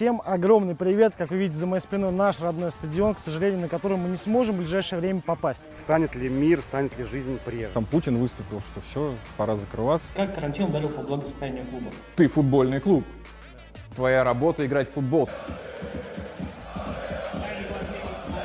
Всем огромный привет! Как вы видите за моей спиной наш родной стадион, к сожалению, на который мы не сможем в ближайшее время попасть. Станет ли мир, станет ли жизнь прежней? Там Путин выступил, что все, пора закрываться. Как карантин ударил по благосостоянию клуба? Ты футбольный клуб. Твоя работа играть в футбол.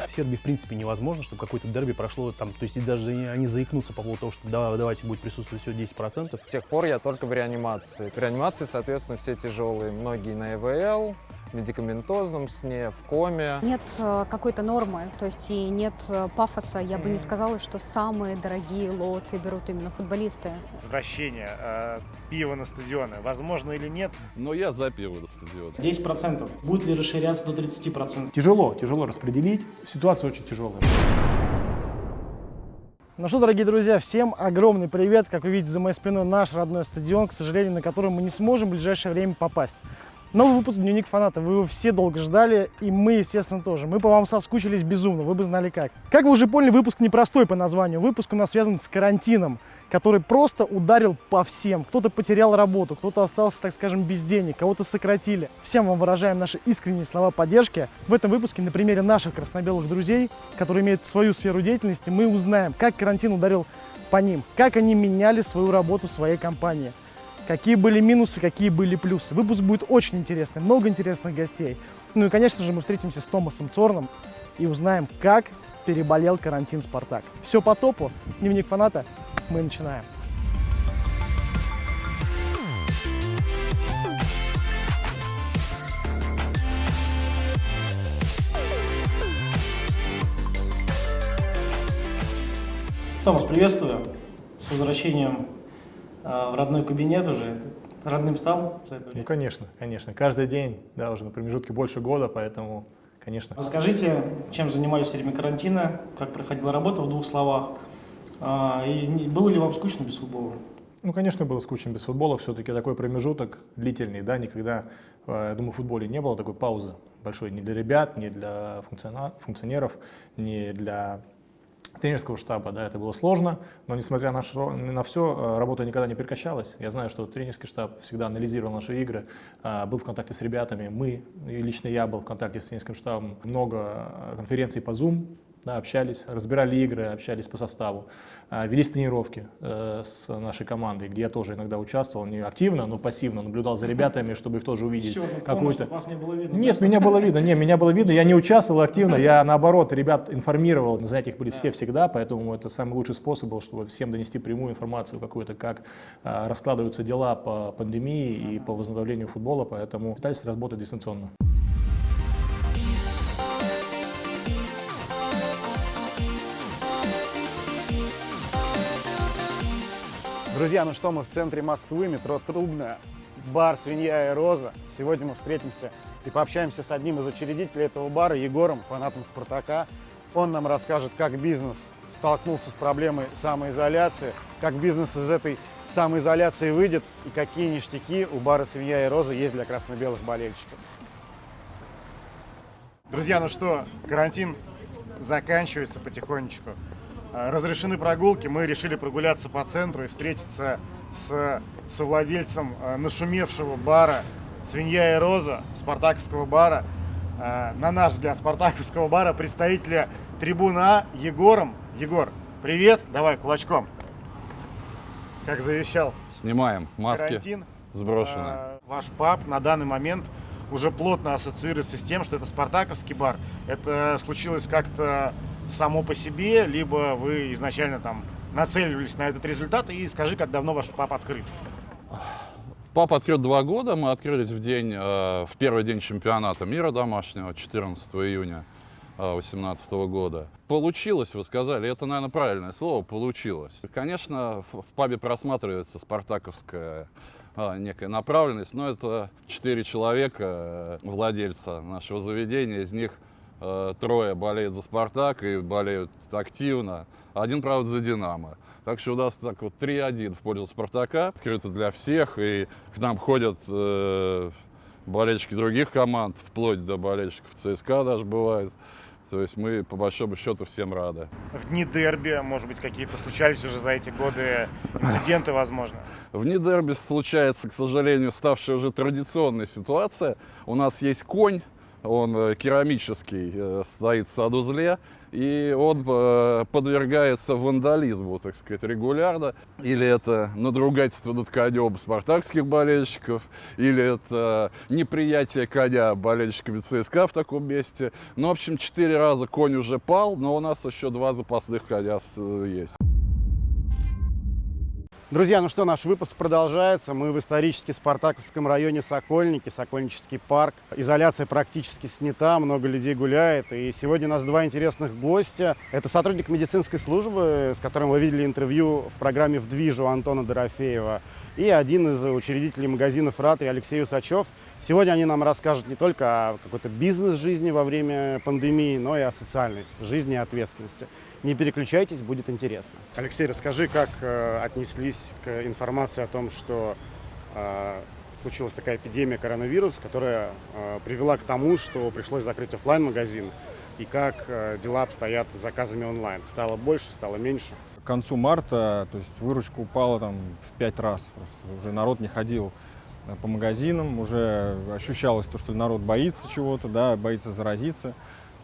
В Сербии, в принципе, невозможно, чтобы какое-то дерби прошло там, то есть и даже они заикнутся по поводу того, что да, давайте будет присутствовать всего 10%. С тех пор я только в реанимации. В реанимации, соответственно, все тяжелые. Многие на ЭВЛ, медикаментозном сне, в коме. Нет э, какой-то нормы, то есть и нет э, пафоса. Я бы не сказала, что самые дорогие лоты берут именно футболисты. Возвращение э, пива на стадионы, возможно или нет? Но я за пиво на стадион. 10%. Будет ли расширяться до 30%? Тяжело, тяжело распределить. Ситуация очень тяжелая. Ну что, дорогие друзья, всем огромный привет! Как вы видите за моей спиной наш родной стадион, к сожалению, на который мы не сможем в ближайшее время попасть. Новый выпуск «Дневник фаната». Вы его все долго ждали, и мы, естественно, тоже. Мы по вам соскучились безумно, вы бы знали как. Как вы уже поняли, выпуск непростой по названию. Выпуск у нас связан с карантином, который просто ударил по всем. Кто-то потерял работу, кто-то остался, так скажем, без денег, кого-то сократили. Всем вам выражаем наши искренние слова поддержки. В этом выпуске на примере наших краснобелых друзей, которые имеют свою сферу деятельности, мы узнаем, как карантин ударил по ним, как они меняли свою работу в своей компании какие были минусы, какие были плюсы. Выпуск будет очень интересный, много интересных гостей. Ну и, конечно же, мы встретимся с Томасом Цорном и узнаем, как переболел карантин «Спартак». Все по топу. Дневник фаната. Мы начинаем. Томас, приветствую. С возвращением в родной кабинет уже. Родным стал за это Ну, конечно, конечно. Каждый день, да, уже на промежутке больше года, поэтому, конечно. Расскажите, чем занимались во время карантина, как проходила работа в двух словах, А, и было ли вам скучно без футбола? Ну, конечно, было скучно без футбола. Все-таки такой промежуток длительный, да, никогда, э, я думаю, в футболе не было такой паузы большой ни для ребят, ни для функционеров, ни для тренерского штаба, да, это было сложно, но несмотря на, на все, работа никогда не прекращалась. Я знаю, что тренерский штаб всегда анализировал наши игры, а, был в контакте с ребятами, мы, и лично я был в контакте с тренерским штабом, много а, конференций по Zoom, да, общались, разбирали игры, общались по составу, А, велись тренировки э, с нашей командой, где я тоже иногда участвовал, не активно, но пассивно, наблюдал за ребятами, чтобы их тоже увидеть. Помощь, какую-то- вас не было видно. нет, меня было видно, не, меня было видно, я не участвовал активно, я наоборот ребят информировал, на занятиях были все всегда, поэтому это самый лучший способ был, чтобы всем донести прямую информацию какую-то, как а, раскладываются дела по пандемии и по возобновлению футбола, поэтому пытались работать дистанционно. Друзья, ну что, мы в центре Москвы, метро Трубная, бар «Свинья и Роза». Сегодня мы встретимся и пообщаемся с одним из учредителей этого бара, Егором, фанатом «Спартака». Он нам расскажет, как бизнес столкнулся с проблемой самоизоляции, как бизнес из этой самоизоляции выйдет и какие ништяки у бара «Свинья и Роза» есть для красно-белых болельщиков. Друзья, ну что, карантин заканчивается потихонечку. Э, Разрешены прогулки, мы решили прогуляться по центру и встретиться с совладельцем э, нашумевшего бара «Свинья и Роза», спартаковского бара. Э, На наш взгляд, спартаковского бара, представителя трибуна А Егором. Егор, привет, давай кулачком. Как завещал Снимаем маски карантин. сброшены. Э, Ваш паб на данный момент уже плотно ассоциируется с тем, что это спартаковский бар. Это случилось как-то само по себе, либо вы изначально там нацеливались на этот результат. И скажи, как давно ваш паб открыт? Пап открыт два года. Мы открылись в день, э, в первый день чемпионата мира домашнего, 14 июня 2018 года. Получилось, вы сказали, это, наверное, правильное слово, получилось. Конечно, в, пабе просматривается спартаковская а, некая направленность, но это четыре человека, э, владельца нашего заведения, из них э, трое болеют за «Спартак» и болеют активно, один, правда, за «Динамо». Так что у нас так вот 3-1 в пользу «Спартака», открыто для всех, и к нам ходят э, болельщики других команд, вплоть до болельщиков ЦСКА даже бывает. То есть мы, по большому счету, всем рады. В дни дерби, может быть, какие-то случались уже за эти годы инциденты, возможно? В дни дерби случается, к сожалению, ставшая уже традиционная ситуация. У нас есть конь, он э, керамический, э, стоит в садузле, и он э, подвергается вандализму, так сказать, регулярно. Или это надругательство над конем спартакских болельщиков, или это неприятие коня болельщиками ЦСКА в таком месте. Ну, в общем, четыре раза конь уже пал, но у нас еще два запасных коня есть. Друзья, ну что, наш выпуск продолжается. Мы в исторически Спартаковском районе Сокольники, Сокольнический парк. Изоляция практически снята, много людей гуляет. И сегодня у нас два интересных гостя. Это сотрудник медицинской службы, с которым вы видели интервью в программе «В движу» Антона Дорофеева. И один из учредителей магазина «Фратри» Алексей Усачев. Сегодня они нам расскажут не только о какой-то бизнес-жизни во время пандемии, но и о социальной жизни и ответственности. Не переключайтесь, будет интересно. Алексей, расскажи, как э, отнеслись к информации о том, что э, случилась такая эпидемия коронавируса, которая э, привела к тому, что пришлось закрыть офлайн магазин и как э, дела обстоят с заказами онлайн. Стало больше, стало меньше? К концу марта, то есть выручка упала там в пять раз. Просто уже народ не ходил э, по магазинам, уже ощущалось то, что народ боится чего-то, да, боится заразиться.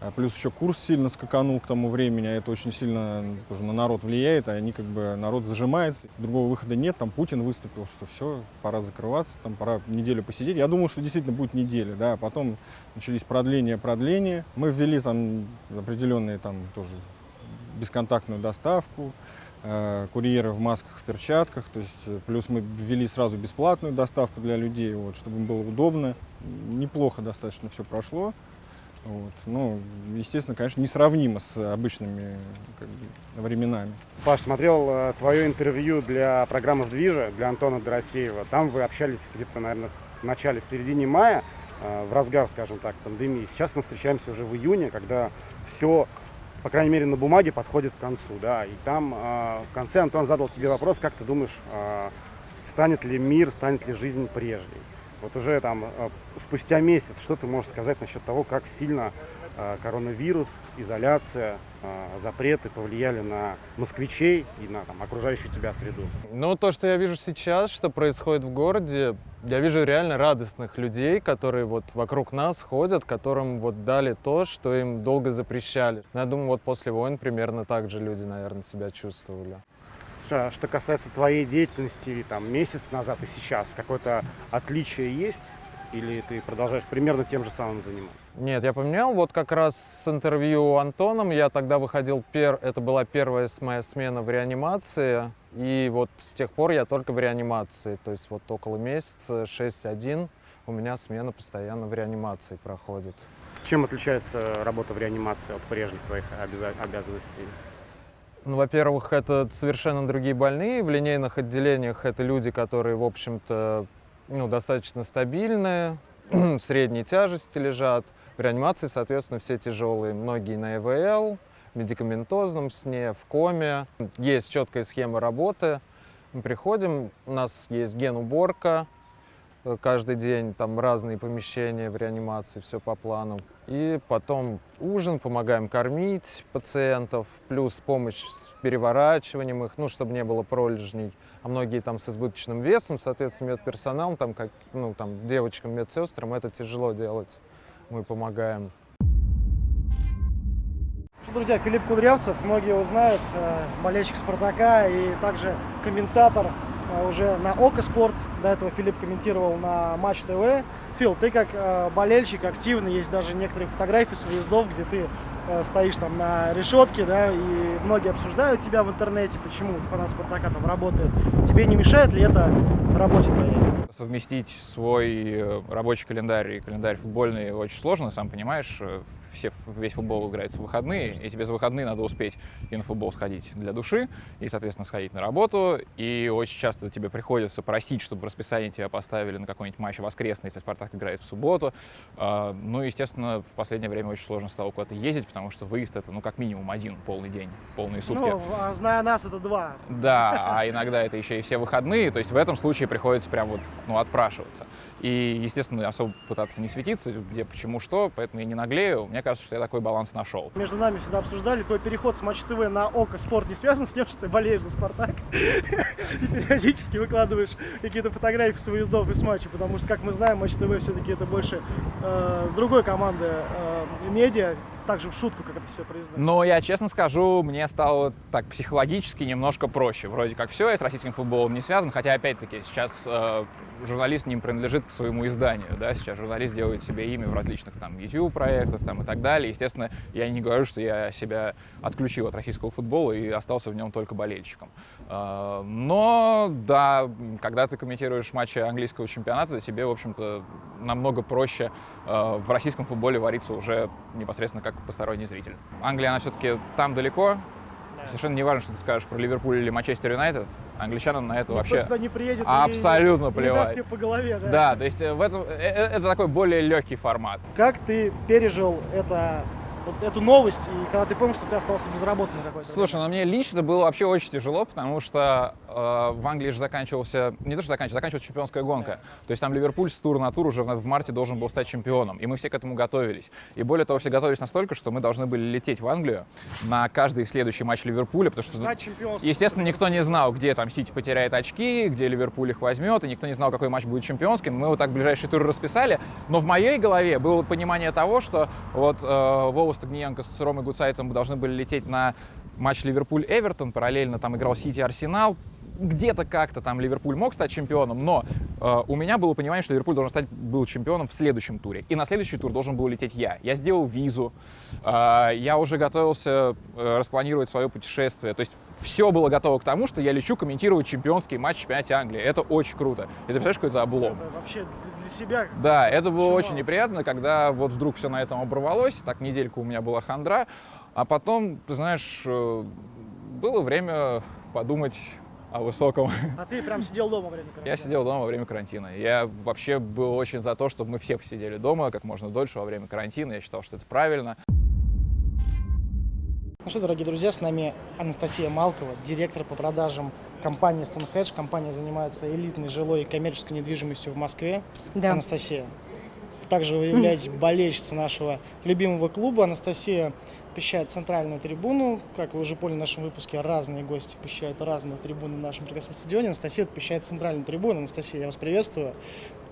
А плюс еще курс сильно скаканул к тому времени, а это очень сильно тоже на народ влияет, а они как бы, народ зажимается. Другого выхода нет, там Путин выступил, что все, пора закрываться, там пора неделю посидеть. Я думал, что действительно будет неделя, да, а потом начались продления, продления. Мы ввели там определенные там тоже бесконтактную доставку, э, курьеры в масках, в перчатках, то есть э, плюс мы ввели сразу бесплатную доставку для людей, вот, чтобы им было удобно. Неплохо достаточно все прошло. Вот. Ну, естественно, конечно, несравнимо с обычными как бы, временами. Паш, смотрел э, твое интервью для программы «В движе» для Антона Дорофеева. Там вы общались где-то, наверное, в начале, в середине мая, э, в разгар, скажем так, пандемии. Сейчас мы встречаемся уже в июне, когда все, по крайней мере, на бумаге подходит к концу. Да? И там э, в конце Антон задал тебе вопрос, как ты думаешь, э, станет ли мир, станет ли жизнь прежней? Вот уже там э, спустя месяц, что ты можешь сказать насчет того, как сильно э, коронавирус, изоляция, э, запреты повлияли на москвичей и на там, окружающую тебя среду? Ну, то, что я вижу сейчас, что происходит в городе, я вижу реально радостных людей, которые вот вокруг нас ходят, которым вот дали то, что им долго запрещали. Я думаю, вот после войн примерно так же люди, наверное, себя чувствовали. Что, что касается твоей деятельности там, месяц назад и сейчас, какое-то отличие есть? Или ты продолжаешь примерно тем же самым заниматься? Нет, я поменял. Вот как раз с интервью Антоном я тогда выходил, пер... это была первая моя смена в реанимации. И вот с тех пор я только в реанимации. То есть вот около месяца, 6-1, у меня смена постоянно в реанимации проходит. Чем отличается работа в реанимации от прежних твоих обяза- обязанностей? Ну, во-первых, это совершенно другие больные. В линейных отделениях это люди, которые, в общем-то, ну, достаточно стабильные, средней тяжести лежат. В реанимации, соответственно, все тяжелые. Многие на ЭВЛ, в медикаментозном сне, в коме. Есть четкая схема работы. Мы приходим, у нас есть ген-уборка, э, каждый день там разные помещения в реанимации, все по плану. И потом ужин, помогаем кормить пациентов, плюс помощь с переворачиванием их, ну, чтобы не было пролежней. А многие там с избыточным весом, соответственно, медперсоналом, там, как, ну, там, девочкам, медсестрам это тяжело делать. Мы помогаем. Друзья, Филипп Кудрявцев, многие его знают, э, болельщик Спартака и также комментатор э, уже на Око Спорт. До этого Филипп комментировал на Матч ТВ. Фил, ты как э, болельщик активный, есть даже некоторые фотографии с выездов, где ты э, стоишь там на решетке, да, и многие обсуждают тебя в интернете, почему фанат Спартака там работает. Тебе не мешает ли это работе твоей? Совместить свой э, рабочий календарь и календарь футбольный очень сложно, сам понимаешь. Все, весь футбол играется в выходные, и тебе за выходные надо успеть и на футбол сходить для души, и, соответственно, сходить на работу. И очень часто тебе приходится просить, чтобы в расписании тебя поставили на какой-нибудь матч воскресный, если Спартак играет в субботу. А, Ну, естественно, в последнее время очень сложно стало куда-то ездить, потому что выезд это, ну, как минимум один полный день, полные сутки. Ну, а зная нас, это два. Да, а иногда это еще и все выходные, то есть в этом случае приходится прям вот, ну, отпрашиваться. И, естественно, особо пытаться не светиться, где почему что, поэтому я не наглею. Мне кажется, что я такой баланс нашел. Между нами всегда обсуждали, твой переход с Матч ТВ на ОКО Спорт не связан с тем, что ты болеешь за Спартак и периодически выкладываешь какие-то фотографии с выездов и с матчей, потому что, как мы знаем, Матч ТВ все-таки это больше э, другой команды э, медиа, также в шутку, как это все произносится. Но я честно скажу, мне стало так психологически немножко проще. Вроде как все, я с российским футболом не связан, хотя опять-таки сейчас э, журналист не принадлежит к своему изданию, да, сейчас журналист делает себе имя в различных там YouTube-проектах там и так далее. Естественно, я не говорю, что я себя отключил от российского футбола и остался в нем только болельщиком. Э, но, да, когда ты комментируешь матчи английского чемпионата, тебе, в общем-то, намного проще э, в российском футболе вариться уже непосредственно как посторонний зритель. Англия, она все-таки там далеко, Совершенно не важно, что ты скажешь про Ливерпуль или Манчестер Юнайтед. Англичанам на это Никто вообще сюда не приедет и абсолютно даст плевать. тебе по голове, да? Да, то есть э, в этом, э, э, это такой более легкий формат. Как ты пережил это, вот эту новость, и когда ты понял, что ты остался безработным какой-то? Слушай, ну мне лично было вообще очень тяжело, потому что э, в Англии же заканчивался, не то что заканчивался, заканчивалась чемпионская гонка. То есть там Ливерпуль с тура на тур уже в, в марте должен был стать чемпионом, и мы все к этому готовились. И более того, все готовились настолько, что мы должны были лететь в Англию на каждый следующий матч Ливерпуля, потому что, чемпионства. естественно, никто не знал, где там Сити потеряет очки, где Ливерпуль их возьмет, и никто не знал, какой матч будет чемпионским. Мы вот так ближайшие туры расписали, но в моей голове было понимание того, что вот э, Вова Стагниенко с Ромой Гуцайтом должны были лететь на матч Ливерпуль-Эвертон, параллельно там играл Сити-Арсенал, где-то как-то там Ливерпуль мог стать чемпионом, но э, у меня было понимание, что Ливерпуль должен стать был чемпионом в следующем туре. И на следующий тур должен был лететь я. Я сделал визу, э, я уже готовился э, распланировать свое путешествие. То есть все было готово к тому, что я лечу комментировать чемпионский матч в чемпионате Англии. Это очень круто. И ты представляешь, какой это облом? Это вообще для себя. Да, это было Чего? очень неприятно, когда вот вдруг все на этом оборвалось. Так недельку у меня была хандра. А потом, ты знаешь, э, было время подумать о высоком. А ты прям сидел дома во время карантина? Я сидел дома во время карантина. Я вообще был очень за то, чтобы мы все посидели дома как можно дольше во время карантина. Я считал, что это правильно. Ну что, дорогие друзья, с нами Анастасия Малкова, директор по продажам компании Stonehedge. Компания занимается элитной жилой и коммерческой недвижимостью в Москве. Да. Анастасия, также вы являетесь болельщицей нашего любимого клуба. Анастасия посещает центральную трибуну. Как вы уже поняли в нашем выпуске, разные гости посещают разные трибуны в нашем прекрасном стадионе. Анастасия посещает центральную трибуну. Анастасия, я вас приветствую.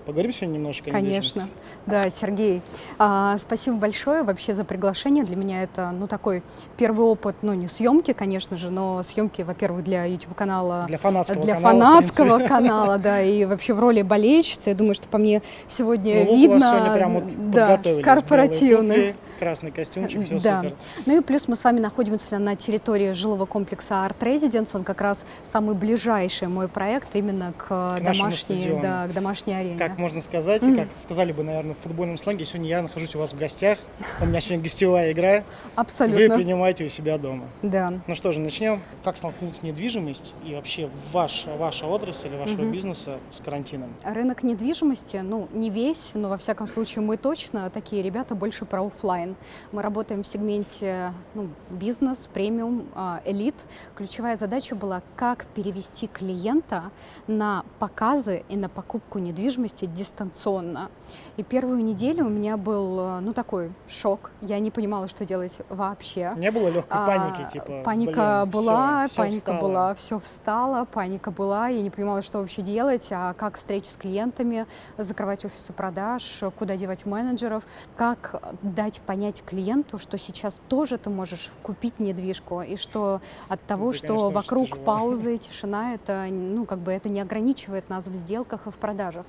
Поговорим сегодня немножко о Конечно. Да, Сергей, а, спасибо большое вообще за приглашение. Для меня это, ну, такой первый опыт, ну, не съемки, конечно же, но съемки, во-первых, для YouTube-канала. Для фанатского для канала, фанатского канала, да, и вообще в роли болельщицы. Я думаю, что по мне сегодня Ну, видно. сегодня прям вот да, корпоративный. Красный костюмчик, все да. супер. Ну и плюс мы с вами находимся на территории жилого комплекса Art Residence. Он как раз самый ближайший мой проект именно к, К домашней, да, к домашней арене. Как можно сказать, и как сказали бы, наверное, в футбольном сленге, сегодня я нахожусь у вас в гостях. У меня сегодня гостевая игра. Вы Абсолютно. принимаете у себя дома. Да. Ну что же, начнем. Как столкнулась недвижимость и вообще ваш, ваша отрасль вашего Мгм. бизнеса с карантином? Рынок недвижимости, ну, не весь, но во всяком случае мы точно такие ребята больше про оффлайн. Мы работаем в сегменте ну, бизнес, премиум, а, элит. Ключевая задача была, как перевести клиента на показы и на покупку недвижимости дистанционно. И первую неделю у меня был, э, ну, такой шок. Я не понимала, что делать вообще. Не было легкой А, паники, типа, Паника блин, была, всё паника встало. была, все встало, паника была, я не понимала, что вообще делать, а как встречи с клиентами, закрывать офисы продаж, куда девать менеджеров, как дать понять клиенту, что сейчас тоже ты можешь купить недвижку, и что от того, Это, что конечно, вокруг паузы, тишина, это, ну, как бы это не ограничивает нас в сделках и в продажах.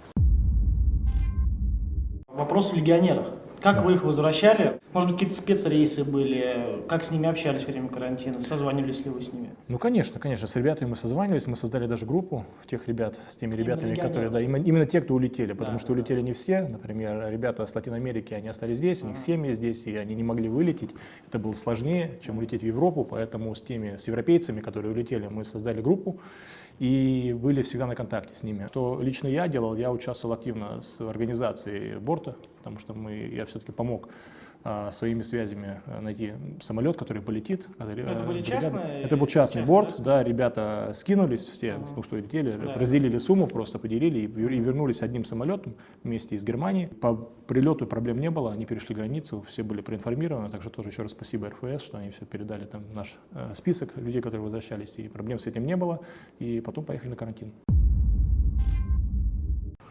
Вопрос в легионерах. Как вы их возвращали? Может быть, какие-то спецрейсы были? Как с ними общались во время карантина? Созванивались ли вы с ними? Ну, конечно, конечно, с ребятами мы созванивались, мы создали даже группу тех ребят, с теми ребятами, которые, да, именно, именно те, кто улетели, потому Да, что да, улетели не все, например, ребята с Латинской Америки, они остались здесь, у них семьи здесь, и они не могли вылететь, это было сложнее, чем улететь в Европу, поэтому с теми, с европейцами, которые улетели, мы создали группу, и были всегда на контакте с ними. Что лично я делал, я участвовал активно в организации борта потому что мы, я все-таки помог своими связями а, найти самолет, который полетит. Который, Это а, были бригада- частные- Это был частный борт, да? да, ребята скинулись все, Ага. ну, что летели, Да. разделили сумму, просто поделили и, и вернулись одним самолетом вместе из Германии. По прилету проблем не было, они перешли границу, все были проинформированы, также тоже еще раз спасибо РФС, что они все передали там наш э, список людей, которые возвращались, и проблем с этим не было, и потом поехали на карантин.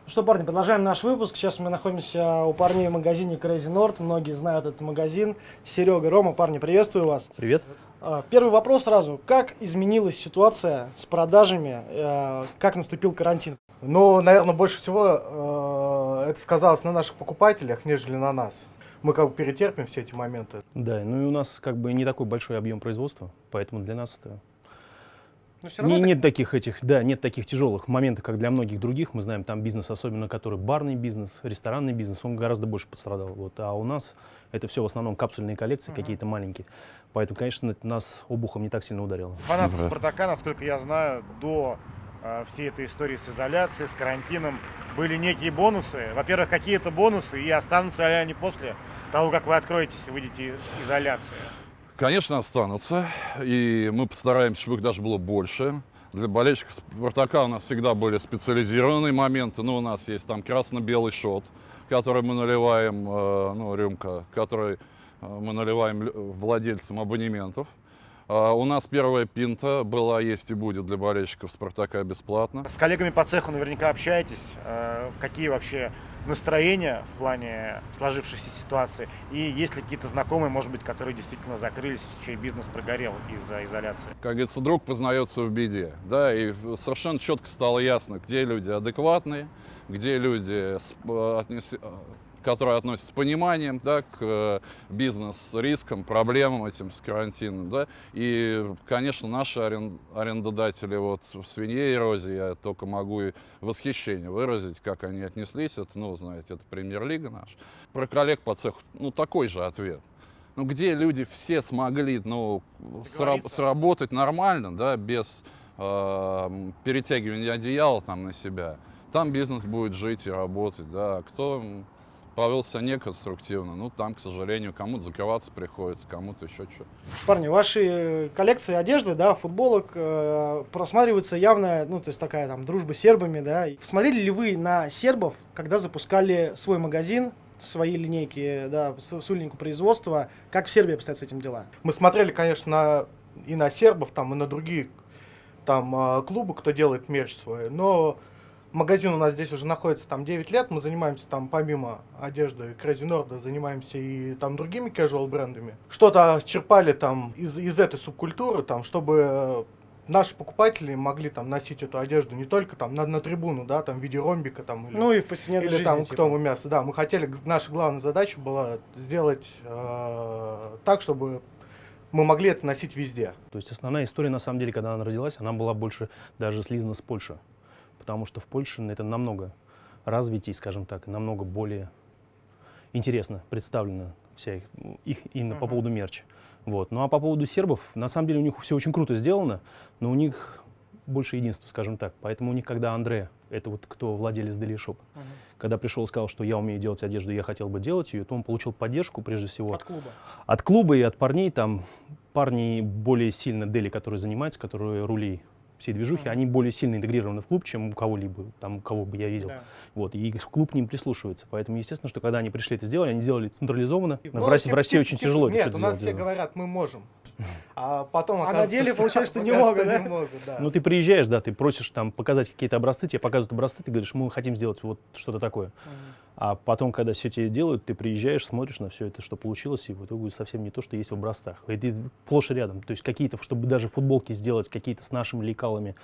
Ну что, парни, продолжаем наш выпуск. Сейчас мы находимся у парней в магазине Crazy Nord. Многие знают этот магазин. Серега, Рома, парни, приветствую вас. Привет. А, Первый вопрос сразу. Как изменилась ситуация с продажами? э, Как наступил карантин? Ну, наверное, больше всего э, это сказалось на наших покупателях, нежели на нас. Мы как бы перетерпим все эти моменты. Да, ну и у нас как бы не такой большой объем производства, поэтому для нас это Но все Не- равно нет таких этих, да, нет таких тяжелых моментов, как для многих других. Мы знаем, там бизнес, особенно который барный бизнес, ресторанный бизнес, он гораздо больше пострадал. Вот. А у нас это все в основном капсульные коллекции, какие-то маленькие. Поэтому, конечно, нас обухом не так сильно ударило. Фанаты Да. Спартака, насколько я знаю, до э, всей этой истории с изоляцией, с карантином, были некие бонусы. Во-первых, какие-то бонусы, и останутся ли они после того, как вы откроетесь и выйдете из изоляции? Конечно, останутся, и мы постараемся, чтобы их даже было больше. Для болельщиков Спартака у нас всегда были специализированные моменты. Ну, у нас есть там красно-белый шот, который мы наливаем, э, ну, рюмка, который э, мы наливаем владельцам абонементов. А у нас первая пинта была, есть и будет для болельщиков Спартака бесплатно. С коллегами по цеху наверняка общаетесь. Э, Какие вообще настроения в плане сложившейся ситуации? И есть ли какие-то знакомые, может быть, которые действительно закрылись, чей бизнес прогорел из-за изоляции? как говорится, друг познается в беде. Да, и совершенно четко стало ясно, где люди адекватные, где люди, э, которые относятся с пониманием да, к э, бизнес-рискам, проблемам этим с карантином. Да. И, конечно, наши арен- арендодатели вот, в свинье и розе, я только могу и восхищение выразить, как они отнеслись. Это, ну, знаете, это премьер-лига наша. Про коллег по цеху, ну, такой же ответ. Ну, где люди все смогли, ну, сра- сработать нормально, да, без э, перетягивания одеяла там на себя, там бизнес будет жить и работать, да. А Кто м, повел себя неконструктивно, ну, там, к сожалению, кому-то закрываться приходится, кому-то еще что. Парни, ваши коллекции одежды, да, футболок э, просматривается явно, ну, то есть такая там дружба с сербами, да. Смотрели ли вы на сербов, когда запускали свой магазин, свои линейки, да, с, производства? Как в Сербии обстоят с этим дела? Мы смотрели, конечно, и на сербов, там, и на другие там а, клубы, кто делает мерч свой, но магазин у нас здесь уже находится там 9 лет, мы занимаемся там помимо одежды Crazy Nord, занимаемся и там другими casual брендами. Что-то черпали там из, из этой субкультуры, там, чтобы э, наши покупатели могли там носить эту одежду не только там на, на трибуну, да, там в виде ромбика там или Ну и в повседневной или жизни. там типа. кто мы мясо. Да, мы хотели, наша главная задача была сделать э, так, чтобы мы могли это носить везде. То есть основная история, на самом деле, когда она родилась, она была больше даже слизана с Польши. Потому что в Польше это намного развитий, скажем так, намного более интересно представлена вся их, их именно по Мгм. поводу мерча. Вот. Ну а по поводу сербов, на самом деле у них все очень круто сделано, но у них больше единства, скажем так. Поэтому у них, когда Андре, это вот кто владелец Daily Shop, Мгм. когда пришел и сказал, что я умею делать одежду, я хотел бы делать ее, то он получил поддержку прежде всего От клуба. от клуба и от парней, там парни более сильно Дели, которые занимаются, которые рули всей движухи, Мгм. они более сильно интегрированы в клуб, чем у кого-либо, там, у кого бы я видел. Да. Вот, и клуб к ним прислушивается. Поэтому, естественно, что когда они пришли это сделали, они сделали централизованно. Ну, в, России, в России очень тяжело это Нет, всё у нас сделать. все говорят, мы можем. А потом А на деле получается, что не могут, да? не могут, да. Ну, ты приезжаешь, да, ты просишь там показать какие-то образцы, тебе показывают образцы, ты говоришь, мы хотим сделать вот что-то такое. А потом, когда все тебе делают, ты приезжаешь, смотришь на все это, что получилось, и в итоге совсем не то, что есть в образцах. Это сплошь и рядом. То есть какие-то, чтобы даже футболки сделать, какие-то с нашими лекалами,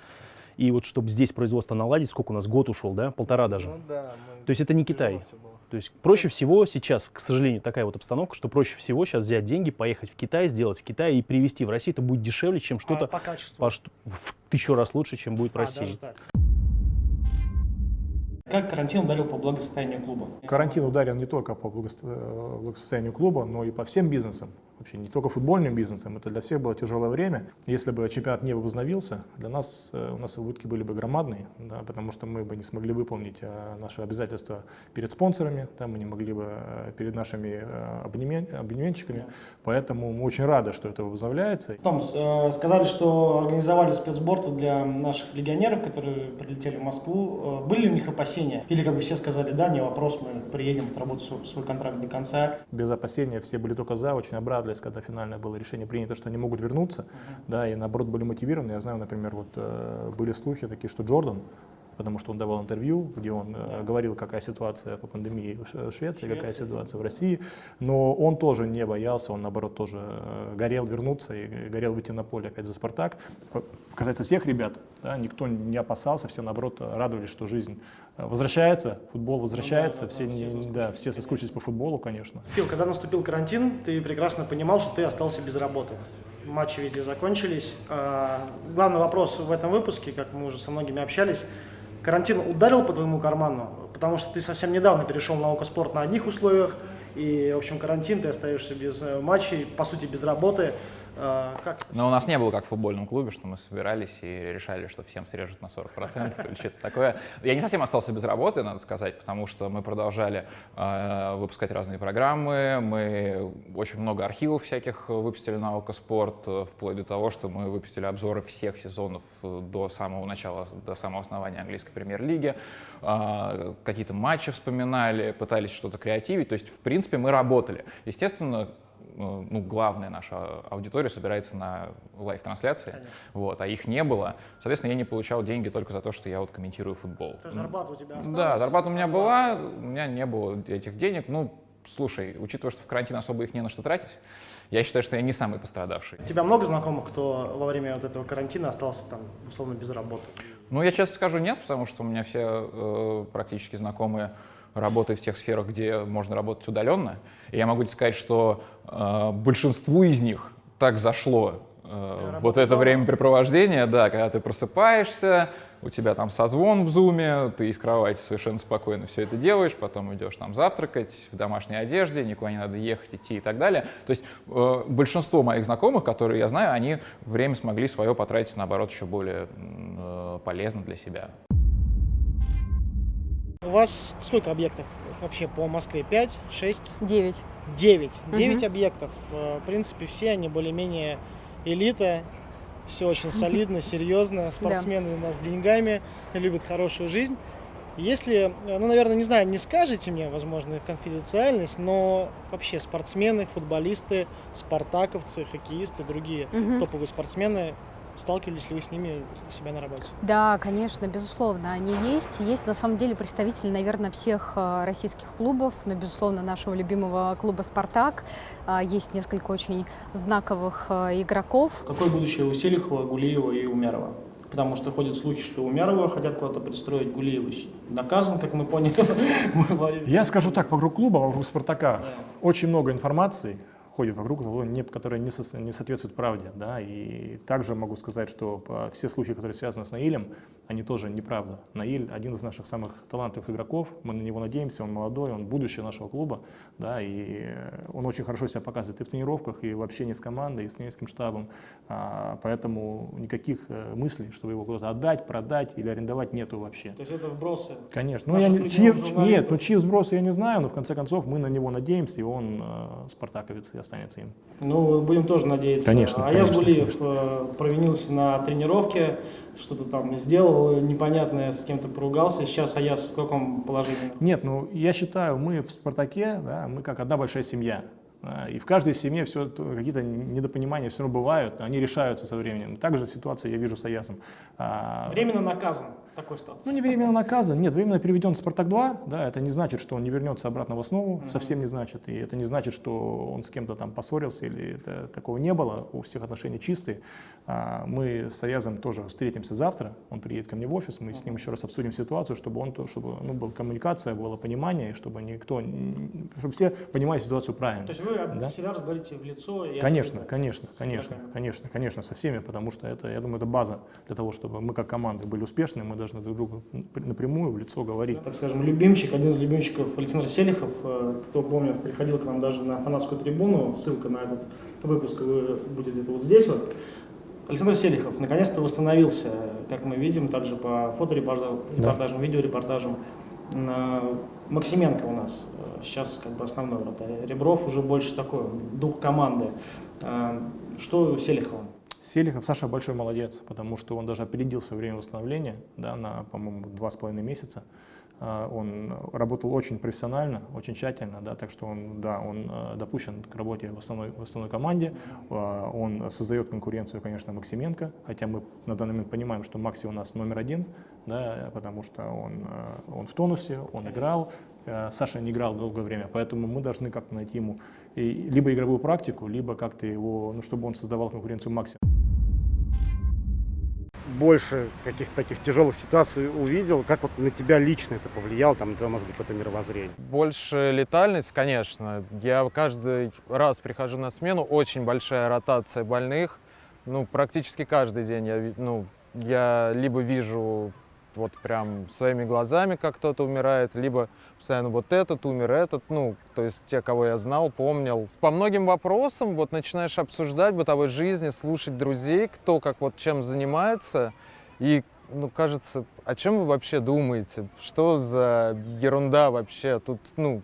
и вот чтобы здесь производство наладить, сколько у нас, год ушел, да, полтора даже. Ну да, мы- То есть это не Китай. было. То есть проще всего сейчас, к сожалению, такая вот обстановка, что проще всего сейчас взять деньги, поехать в Китай, сделать в Китае и привезти в Россию. Это будет дешевле, чем А что-то по качеству. по шту- в тысячу раз лучше, чем будет в А, России. так. Как карантин ударил по благосостоянию клуба? Карантин ударил не только по э, благосостоянию клуба, но и по всем бизнесам. Вообще не только футбольным бизнесом, это для всех было тяжелое время. Если бы чемпионат не возобновился, для нас, э, у нас убытки были бы громадные, да, потому что мы бы не смогли выполнить э, наши обязательства перед спонсорами, да, мы не могли бы э, перед нашими э, абонемен- абонементчиками, поэтому мы очень рады, что это возобновляется. Томас, э, сказали, что организовали спецсборты для наших легионеров, которые прилетели в Москву. Были ли у них опасения? Или, как бы все сказали, да, не вопрос, мы приедем, отработаем свой, контракт до конца. без опасения, все были только за, очень обрадовались, когда финальное было решение принято, что они могут вернуться, да, и наоборот были мотивированы. Я знаю, например, вот э, были слухи такие, что Джордан, потому что он давал интервью, где он э, говорил, какая ситуация по пандемии в Ш- в Швеции, какая ситуация в России, но он тоже не боялся, он наоборот тоже э, горел вернуться и горел выйти на поле опять за «Спартак». Касается всех ребят, да, никто не опасался, все наоборот радовались, что жизнь возвращается, футбол возвращается, все, не- да, все соскучились по футболу, конечно. Фил, когда наступил карантин, ты прекрасно понимал, что ты остался без работы. Матчи везде закончились. А, Главный вопрос в этом выпуске, как мы уже со многими общались, карантин ударил по твоему карману? Потому что ты совсем недавно перешел на Окоспорт на одних условиях, и, в общем, карантин, ты остаешься без э, матчей, по сути, без работы. А, Как? Но у нас не было как в футбольном клубе, что мы собирались и решали, что всем срежут на 40% или что-то такое. Я не совсем остался без работы, надо сказать, потому что мы продолжали э, выпускать разные программы, мы очень много архивов всяких выпустили на Окоспорт, э, вплоть до того, что мы выпустили обзоры всех сезонов до самого начала, до самого основания английской премьер-лиги, э, какие-то матчи вспоминали, пытались что-то креативить, то есть, в принципе, мы работали. Естественно, ну, главная наша аудитория собирается на live -трансляции, вот, а их не было. Соответственно, я не получал деньги только за то, что я вот комментирую футбол. То есть зарплата у тебя осталась? Да, зарплата у меня была, у меня не было этих денег. Ну, слушай, учитывая, что в карантин особо их не на что тратить, я считаю, что я не самый пострадавший. У тебя много знакомых, кто во время вот этого карантина остался там, условно, без работы? Ну, я честно скажу, нет, потому что у меня все э, практически знакомые работают в тех сферах, где можно работать удаленно. И я могу тебе сказать, что э, большинству из них так зашло э, вот это времяпрепровождение, да, когда ты просыпаешься, у тебя там созвон в зуме, ты из кровати совершенно спокойно все это делаешь, потом идешь там завтракать в домашней одежде, никуда не надо ехать, идти и так далее. То есть э, большинство моих знакомых, которые я знаю, они время смогли свое потратить, наоборот, еще более э, полезно для себя. У вас сколько объектов вообще по Москве? 5, 6, Девять. 9. 9 Мгм. объектов. Э, В принципе, все они более-менее элита. Все очень солидно, серьезно. Спортсмены у нас с деньгами, любят хорошую жизнь. Если, э, ну, наверное, не знаю, не скажете мне, возможно, конфиденциальность, но вообще спортсмены, футболисты, спартаковцы, хоккеисты, другие Мгм. топовые спортсмены, сталкивались ли вы с ними у себя на работе? Да, конечно, безусловно, они есть. Есть на самом деле представители, наверное, всех э, российских клубов, но, безусловно, нашего любимого клуба «Спартак». А, Есть несколько очень знаковых э, игроков. Какое будущее у Селихова, Гулиева и Умярова? Потому что ходят слухи, что Умярова хотят куда-то пристроить, Гулиева наказан, как мы поняли. Я скажу так, вокруг клуба, вокруг «Спартака» очень много информации ходит вокруг, не- которая не, со- не соответствует правде. Да? И также могу сказать, что все слухи, которые связаны с Наилем, они тоже неправда. Наиль один из наших самых талантливых игроков, мы на него надеемся, он молодой, он будущее нашего клуба, да, и он очень хорошо себя показывает и в тренировках, и в общении с командой, и с тренерским штабом, А, поэтому никаких э, мыслей, чтобы его куда-то отдать, продать или арендовать нету вообще. То есть это вбросы. Конечно. Ну, я не, чьи, нет, ну чьи сбросы я не знаю, но в конце концов мы на него надеемся, и он э, спартаковец и останется им. Ну, будем тоже надеяться. Конечно, А я конечно, Гулиев э, провинился на тренировке, что-то там сделал непонятное, с кем-то поругался. Сейчас Аяс в каком положении? Нет, ну я считаю, мы в «Спартаке», да, мы как одна большая семья. Да, И в каждой семье все какие-то недопонимания все равно бывают, они решаются со временем. Также ситуация я вижу с Аясом. А, Временно наказан. Такой статус. Ну, не временно наказан, нет, временно переведен в «Спартак-2», да, это не значит, что он не вернется обратно в основу, совсем не значит, и это не значит, что он с кем-то там поссорился, или это, такого не было, у всех отношения чистые. А, Мы с Аязом тоже встретимся завтра, он приедет ко мне в офис, мы с ним еще раз обсудим ситуацию, чтобы он, то- чтобы, ну, была коммуникация, было понимание, и чтобы никто, чтобы все понимали ситуацию правильно. То есть вы Да. всегда разговариваете в лицо? и Конечно, конечно, конечно, конечно, конечно, со всеми, потому что это, я думаю, это база для того, чтобы мы как команда были успешны, мы должны друг другу напрямую в лицо говорить. Так скажем, любимчик, один из любимчиков Александр Селихов, э, кто помнит, приходил к нам даже на фанатскую трибуну, ссылка на этот выпуск будет где-то вот здесь вот. Александр Селихов наконец-то восстановился, как мы видим, также по фоторепортажам, да. видеорепортажам. Максименко у нас э, сейчас как бы основной вратарь. Ребров уже больше такой, дух команды. Э, что Селихова? Селихов, Саша большой молодец, потому что он даже опередил свое время восстановления да, на, по-моему, два с половиной месяца. А, он работал очень профессионально, очень тщательно, да, так что он, да, он а, допущен к работе в основной, в основной команде. А, он создает конкуренцию, конечно, Максименко, хотя мы на данный момент понимаем, что Макси у нас номер один, да, потому что он, он в тонусе, он играл, Саша не играл долгое время, поэтому мы должны как-то найти ему либо игровую практику, либо как-то его, ну, чтобы он создавал конкуренцию Макси больше каких-то таких тяжелых ситуаций увидел? Как вот на тебя лично это повлияло, там, это, может быть, какое-то мировоззрение? Больше летальность, конечно. Я каждый раз прихожу на смену, очень большая ротация больных. Ну, практически каждый день я, ну, я либо вижу вот прям своими глазами, как кто-то умирает, либо постоянно вот этот умер, этот, ну, то есть те, кого я знал, помнил. По многим вопросам вот начинаешь обсуждать бытовой жизни, слушать друзей, кто как вот чем занимается, и ну, кажется, о чем вы вообще думаете? Что за ерунда вообще? Тут, ну,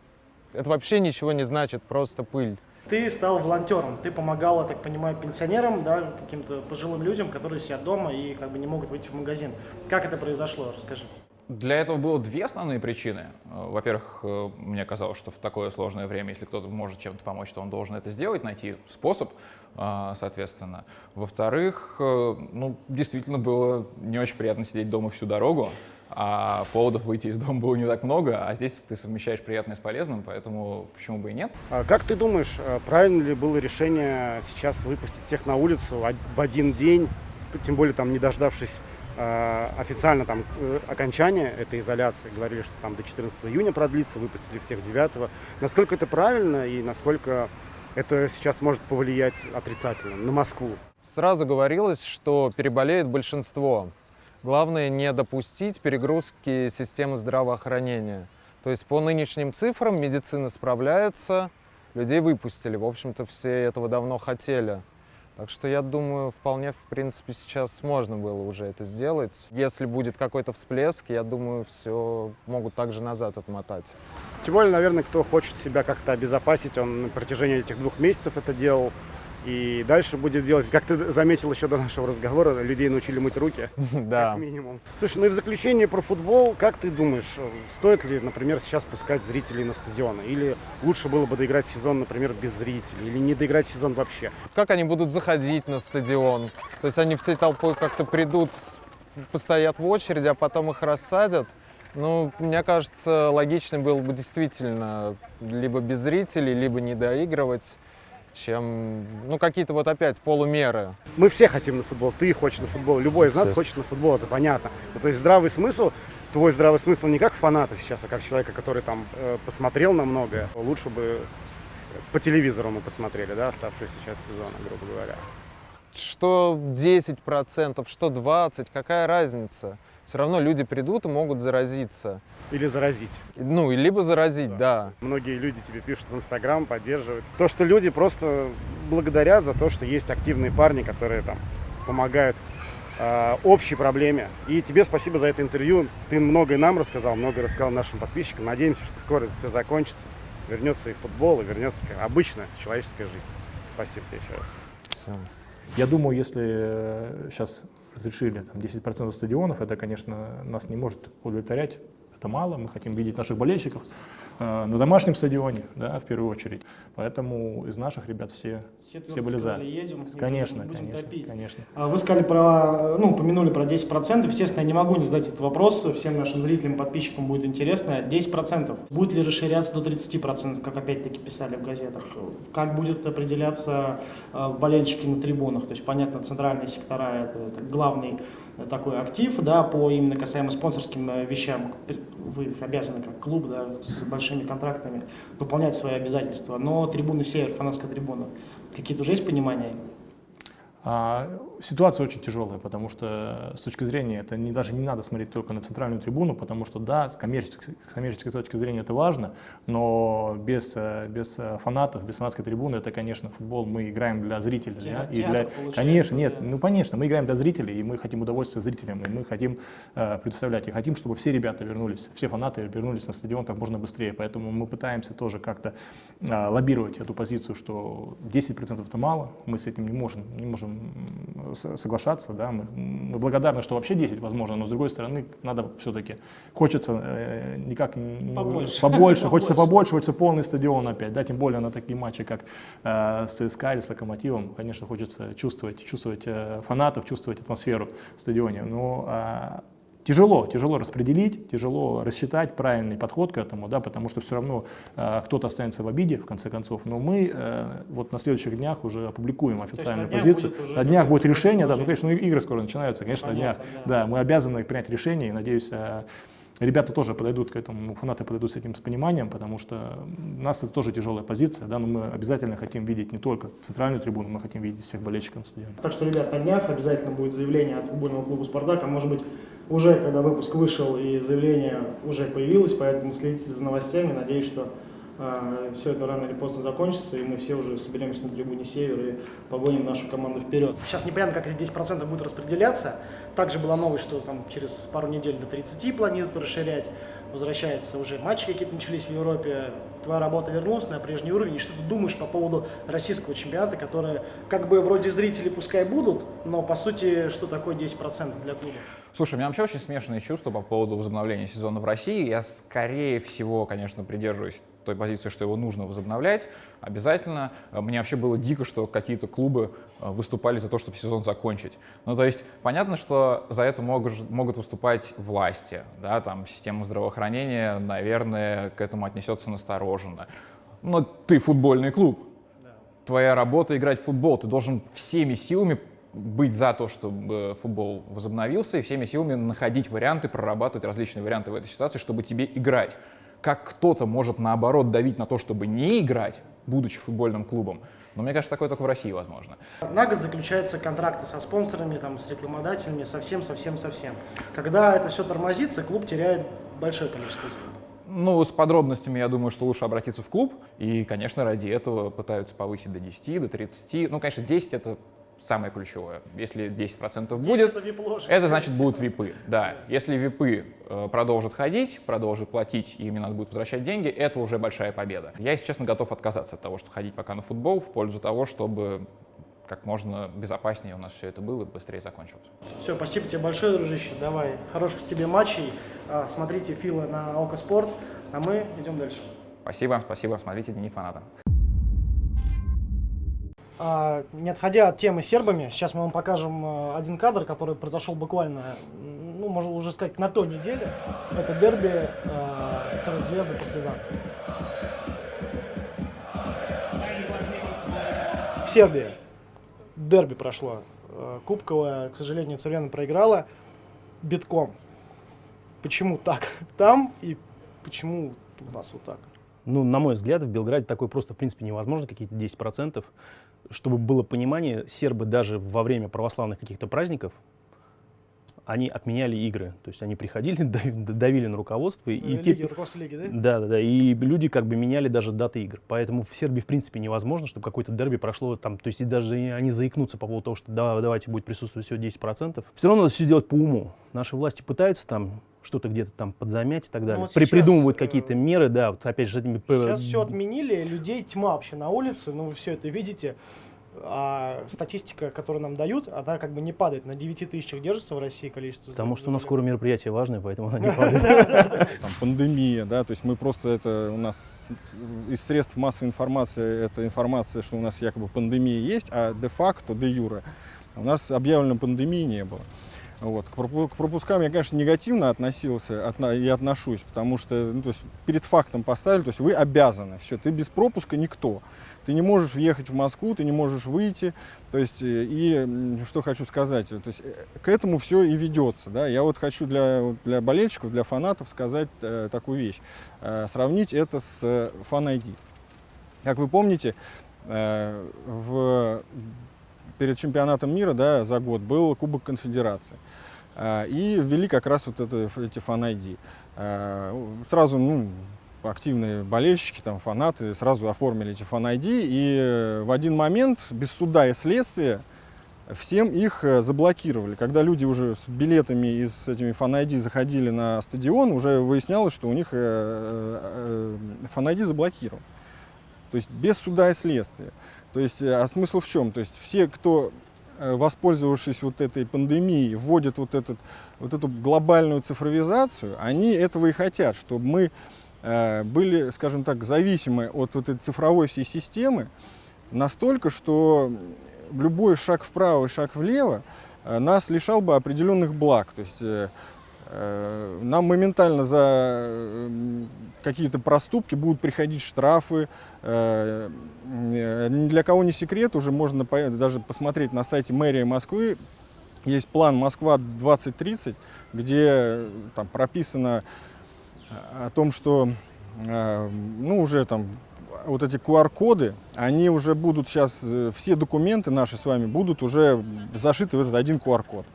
это вообще ничего не значит, просто пыль. Ты стал волонтером, ты помогал, я так понимаю, пенсионерам, да, каким-то пожилым людям, которые сидят дома и как бы не могут выйти в магазин. Как это произошло? Расскажи. Для этого было две основные причины. Во-первых, э, мне казалось, что в такое сложное время, если кто-то может чем-то помочь, то он должен это сделать, найти способ, э, соответственно. Во-вторых, э, ну, действительно было не очень приятно сидеть дома всю дорогу, а поводов выйти из дома было не так много, а здесь ты совмещаешь приятное с полезным, поэтому почему бы и нет. А как ты думаешь, э, правильно ли было решение сейчас выпустить всех на улицу в один день, тем более там не дождавшись э, официально там э, окончания этой изоляции, говорили, что там до 14 июня продлится, выпустили всех 9. Насколько это правильно и насколько это сейчас может повлиять отрицательно на Москву? Сразу говорилось, что переболеет большинство. Главное не допустить перегрузки системы здравоохранения. То есть по нынешним цифрам медицина справляется, людей выпустили. В общем-то, все этого давно хотели. Так что я думаю, вполне, в принципе, сейчас можно было уже это сделать. Если будет какой-то всплеск, я думаю, все могут также назад отмотать. Тем более, наверное, кто хочет себя как-то обезопасить, он на протяжении этих двух месяцев это делал и дальше будет делать, как ты заметил еще до нашего разговора, людей научили мыть руки, да. как минимум. Слушай, ну и в заключение про футбол, как ты думаешь, стоит ли, например, сейчас пускать зрителей на стадионы? Или лучше было бы доиграть сезон, например, без зрителей? Или не доиграть сезон вообще? Как они будут заходить на стадион? То есть они всей толпой как-то придут, постоят в очереди, а потом их рассадят? Ну, мне кажется, логично было бы действительно либо без зрителей, либо не доигрывать чем, ну, какие-то вот опять полумеры. Мы все хотим на футбол, ты хочешь на футбол, любой из нас хочет на футбол, это понятно. Ну, то есть здравый смысл, твой здравый смысл не как фаната сейчас, а как человека, который там э, посмотрел на многое. Лучше бы по телевизору мы посмотрели, да, оставшиеся сейчас сезона, грубо говоря. Что 10%, что 20%, какая разница? Все равно люди придут и могут заразиться. Или заразить. Ну, либо заразить, да. да. Многие люди тебе пишут в Инстаграм, поддерживают. То, что люди просто благодарят за то, что есть активные парни, которые там помогают э, общей проблеме. И тебе спасибо за это интервью. Ты многое нам рассказал, многое рассказал нашим подписчикам. Надеемся, что скоро это все закончится. Вернется и футбол, и вернется обычная человеческая жизнь. Спасибо тебе еще раз. Все. Я думаю, если сейчас э, разрешили там, 10% стадионов, это, конечно, нас не может удовлетворять. Это мало, мы хотим видеть наших болельщиков на домашнем стадионе, да, в первую очередь. Поэтому из наших ребят все, все, все были за. Едем, конечно, будем конечно, топить. конечно. А вы сказали про, ну, упомянули про 10%. Естественно, я не могу не задать этот вопрос. Всем нашим зрителям, подписчикам будет интересно. 10%. Будет ли расширяться до 30%, как опять-таки писали в газетах? Как будет определяться э, болельщики на трибунах? То есть, понятно, центральные сектора это, это главный такой актив, да, по именно касаемо спонсорским э, вещам, вы обязаны как клуб, да, с большими контрактами выполнять свои обязательства, но трибуны север, фанатская трибуна, какие-то уже есть понимания? А, ситуация очень тяжелая, потому что с точки зрения, это не, даже не надо смотреть только на центральную трибуну, потому что да, с коммерческой, с коммерческой точки зрения это важно, но без, э, без э, фанатов, без фанатской трибуны, это, конечно, футбол мы играем для зрителей. Театр, да, и для, конечно, нет, ну конечно, мы играем для зрителей, и мы хотим удовольствия зрителям, и мы хотим э, предоставлять, и хотим, чтобы все ребята вернулись, все фанаты вернулись на стадион как можно быстрее, поэтому мы пытаемся тоже как-то э, лоббировать эту позицию, что 10% это мало, мы с этим не можем, не можем соглашаться, да, мы, мы благодарны, что вообще 10 возможно, но с другой стороны надо все-таки, хочется э, никак Побольше. побольше, хочется Побольше. хочется полный стадион опять, да, тем более на такие матчи, как э, с ЦСКА или с Локомотивом, конечно, хочется чувствовать, чувствовать э, фанатов, чувствовать атмосферу в стадионе, но а, Тяжело, тяжело распределить, тяжело рассчитать правильный подход к этому, да, потому что все равно э, кто-то останется в обиде, в конце концов. Но мы э, вот на следующих днях уже опубликуем официальную на позицию. будет на днях будет решение, да, ну, конечно, ну, игры скоро начинаются, конечно, на днях. Понятно, Да, мы обязаны принять решение, и надеюсь, э, ребята тоже подойдут к этому, ну, фанаты подойдут с этим с пониманием, потому что у нас это тоже тяжелая позиция, да, но мы обязательно хотим видеть не только центральную трибуну, мы хотим видеть всех болельщиков на стадионе. Так что, ребят, на днях обязательно будет заявление от футбольного клуба «Спартак», а может быть, уже когда выпуск вышел и заявление уже появилось, поэтому следите за новостями. Надеюсь, что все это рано или поздно закончится, и мы все уже соберемся на трибуне «Север» и погоним нашу команду вперед. Сейчас непонятно, как эти 10% будут распределяться. Также была новость, что там через пару недель до 30 планируют расширять. Возвращается уже матчи какие-то начались в Европе. Твоя работа вернулась на прежний уровень. И что ты думаешь по поводу российского чемпионата, которые как бы вроде зрители пускай будут, но по сути, что такое 10% для клуба? Слушай, у меня вообще очень смешанные чувства по поводу возобновления сезона в России. Я, скорее всего, конечно, придерживаюсь той позиции, что его нужно возобновлять обязательно. Э, Мне вообще было дико, что какие-то клубы э, выступали за то, чтобы сезон закончить. Ну, то есть, понятно, что за это могут, могут выступать власти, да, там, система здравоохранения, наверное, к этому отнесется настороженно. Но ты футбольный клуб, твоя работа играть в футбол. Ты должен всеми силами быть за то, чтобы футбол возобновился, и всеми силами находить варианты, прорабатывать различные варианты в этой ситуации, чтобы тебе играть. Как кто-то может, наоборот, давить на то, чтобы не играть, будучи футбольным клубом. Но мне кажется, такое только в России возможно. На год заключаются контракты со спонсорами, там, с рекламодателями, совсем, совсем, совсем. Когда это все тормозится, клуб теряет большое количество денег. Ну, с подробностями, я думаю, что лучше обратиться в клуб. И, конечно, ради этого пытаются повысить до 10, до 30. Ну, конечно, 10 — это самое ключевое. Если 10% будет, это VIP-ложи, это значит будут випы. Да, если випы э, продолжат ходить, продолжат платить, и им не надо будет возвращать деньги, это уже большая победа. Я, если честно, готов отказаться от того, чтобы ходить пока на футбол, в пользу того, чтобы как можно безопаснее у нас все это было и быстрее закончилось. Все, спасибо тебе большое, дружище. Давай, хороших тебе матчей. А, Смотрите Фила на Око Спорт, а мы идем дальше. Спасибо, спасибо, смотрите Дневник фаната. А, Не отходя от темы сербами, сейчас мы вам покажем а, один кадр, который произошел буквально, ну, можно уже сказать, на той неделе. Это дерби а, Цервет-Звезда Партизан. В Сербии дерби прошло. А, Кубковая, к сожалению, Цервена проиграла битком. Почему так там и почему у нас вот так? Ну, на мой взгляд, в Белграде такое просто, в принципе, невозможно, какие-то 10%. Чтобы было понимание, сербы даже во время православных каких-то праздников, они отменяли игры. То есть они приходили, дав- давили на руководство. и Лиги, руководство лиги, да? Да, да, да. И люди как бы меняли даже даты игр. Поэтому в Сербии, в принципе, невозможно, чтобы какое-то дерби прошло там. То есть и даже они заикнутся по поводу того, что да, давайте будет присутствовать всего 10%. Все равно надо все делать по уму. Наши власти пытаются там что-то где-то там подзамять и так далее. Ну, вот При- сейчас, придумывают э, какие-то меры, да, вот опять же этими... Сейчас все отменили, людей тьма вообще на улице, ну вы все это видите. А статистика, которую нам дают, она как бы не падает. На 9 тысячах держится в России количество. Потому что у нас скоро мероприятие важное, поэтому она не падает. там, пандемия, да, то есть мы просто это у нас из средств массовой информации это информация, что у нас якобы пандемия есть, а де-факто, де-юре у нас объявлено пандемии не было. Вот. К, пропу- к пропускам я, конечно, негативно относился отна- и отношусь, потому что ну, то есть перед фактом поставили, то есть вы обязаны, все, ты без пропуска никто. Ты не можешь въехать в Москву, ты не можешь выйти. То есть, э, и что хочу сказать, то есть, э, к этому все и ведется. Да? Я вот хочу для, для болельщиков, для фанатов сказать э, такую вещь. Э, сравнить это с э, Fan ID. Как вы помните, э, в перед чемпионатом мира да, за год был Кубок Конфедерации. А, и ввели как раз вот это, эти фан-ID. А, сразу ну, активные болельщики, там, фанаты сразу оформили эти фан-ID, и э, в один момент, без суда и следствия, всем их э, заблокировали. Когда люди уже с билетами и с этими фан-ID заходили на стадион, уже выяснялось, что у них э, фан-ID заблокирован. То есть без суда и следствия. То есть, а смысл в чем? То есть все, кто воспользовавшись вот этой пандемией, вводят вот, этот, вот эту глобальную цифровизацию, они этого и хотят, чтобы мы были, скажем так, зависимы от вот этой цифровой всей системы настолько, что любой шаг вправо и шаг влево э, нас лишал бы определенных благ. То есть э, нам моментально за какие-то проступки будут приходить штрафы. Ни для кого не секрет, уже можно даже посмотреть на сайте мэрии Москвы. Есть план Москва 2030, где там прописано о том, что э, ну, уже там вот эти QR-коды, они уже будут сейчас, э, все документы наши с вами будут уже зашиты в этот один QR-код